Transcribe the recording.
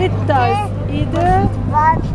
It does. Either.